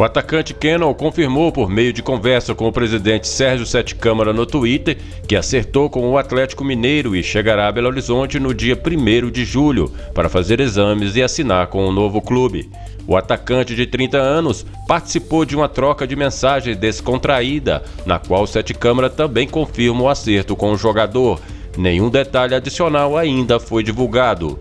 O atacante Kennel confirmou por meio de conversa com o presidente Sérgio Sete Câmara no Twitter que acertou com o Atlético Mineiro e chegará a Belo Horizonte no dia 1 de julho para fazer exames e assinar com o novo clube. O atacante de 30 anos participou de uma troca de mensagens descontraída, na qual Sete Câmara também confirma o acerto com o jogador. Nenhum detalhe adicional ainda foi divulgado.